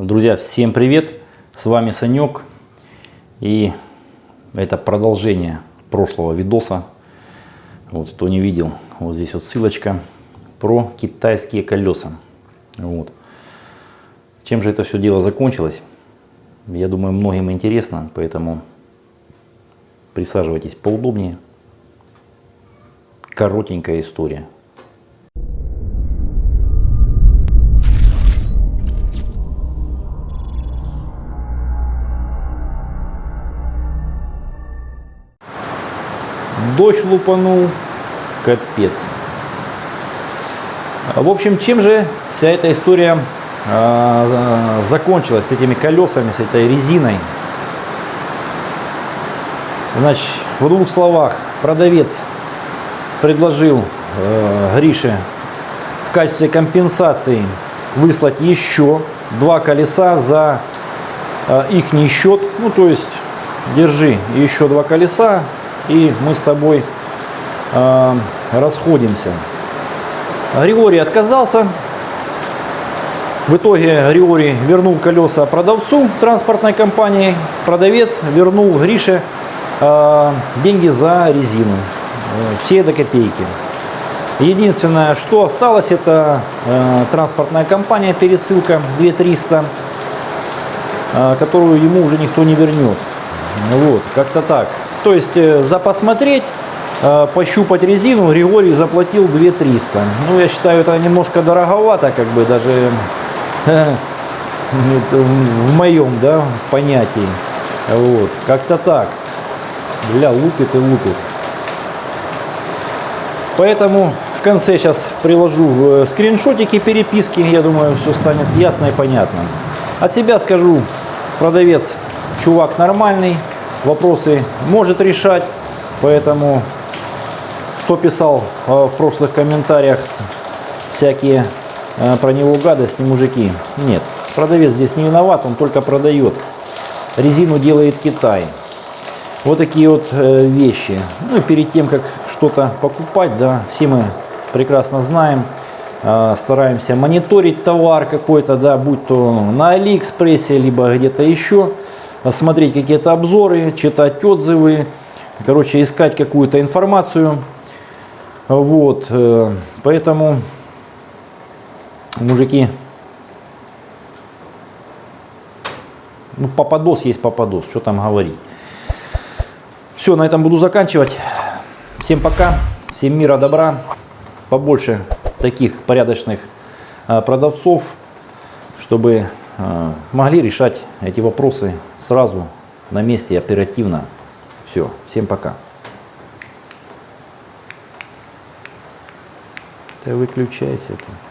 Друзья, всем привет! С вами Санек. И это продолжение прошлого видоса. Вот, кто не видел, вот здесь вот ссылочка про китайские колеса. Вот. Чем же это все дело закончилось? Я думаю, многим интересно, поэтому присаживайтесь поудобнее. Коротенькая история. Дождь лупанул, капец. В общем, чем же вся эта история э, закончилась с этими колесами, с этой резиной? Значит, в двух словах, продавец предложил э, Грише в качестве компенсации выслать еще два колеса за э, их счет. Ну, то есть, держи еще два колеса, и мы с тобой э, расходимся. Григорий отказался. В итоге Григорий вернул колеса продавцу транспортной компании. Продавец вернул Грише э, деньги за резину. Все до копейки. Единственное, что осталось, это э, транспортная компания, пересылка 2300, э, которую ему уже никто не вернет. Вот, как-то так. То есть э, за посмотреть, э, пощупать резину Григорий заплатил 2300. Ну, я считаю, это немножко дороговато, как бы даже в моем да, понятии. Вот, как-то так. Бля, лупит и лупит. Поэтому в конце сейчас приложу э, скриншотики переписки. Я думаю, все станет ясно и понятно. От себя скажу, продавец чувак нормальный, вопросы может решать. Поэтому, кто писал э, в прошлых комментариях всякие э, про него гадости, мужики, нет. Продавец здесь не виноват, он только продает. Резину делает Китай. Вот такие вот э, вещи. Ну перед тем, как что-то покупать, да, все мы прекрасно знаем, стараемся мониторить товар какой-то, да, будь то на Алиэкспрессе, либо где-то еще смотреть какие-то обзоры, читать отзывы, короче, искать какую-то информацию. Вот, э, поэтому, мужики, ну, попадос есть попадос, что там говорить. Все, на этом буду заканчивать. Всем пока, всем мира, добра, побольше таких порядочных э, продавцов, чтобы э, могли решать эти вопросы сразу на месте оперативно. Все, всем пока. Ты выключайся. -то.